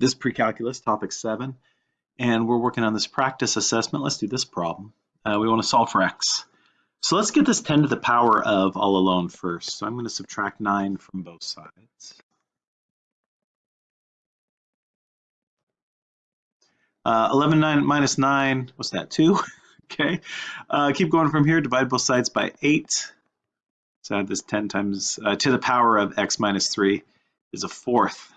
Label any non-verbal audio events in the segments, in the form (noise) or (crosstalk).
This pre-calculus, topic seven, and we're working on this practice assessment. Let's do this problem. Uh, we want to solve for x. So let's get this 10 to the power of all alone first. So I'm going to subtract 9 from both sides. Uh, 11 9 minus 9, what's that, 2? (laughs) okay, uh, keep going from here, divide both sides by 8. So I have this 10 times, uh, to the power of x minus 3 is a fourth.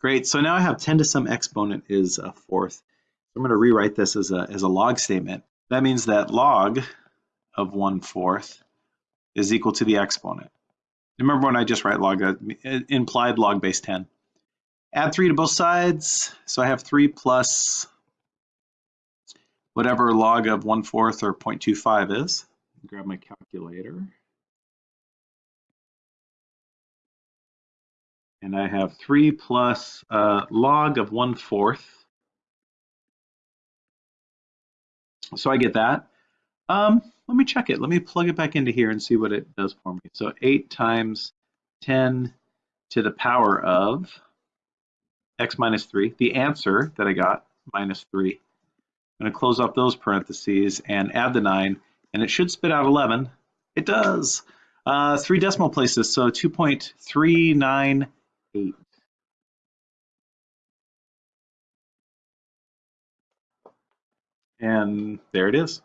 Great, so now I have 10 to some exponent is a fourth. I'm going to rewrite this as a, as a log statement. That means that log of 1 fourth is equal to the exponent. Remember when I just write log, uh, implied log base 10. Add 3 to both sides, so I have 3 plus whatever log of 1 fourth or 0.25 is. Grab my calculator. And I have 3 plus uh, log of 1 fourth. So I get that. Um, let me check it. Let me plug it back into here and see what it does for me. So 8 times 10 to the power of x minus 3. The answer that I got, minus 3. I'm going to close up those parentheses and add the 9, and it should spit out 11. It does. Uh, three decimal places, so 2.398. And there it is.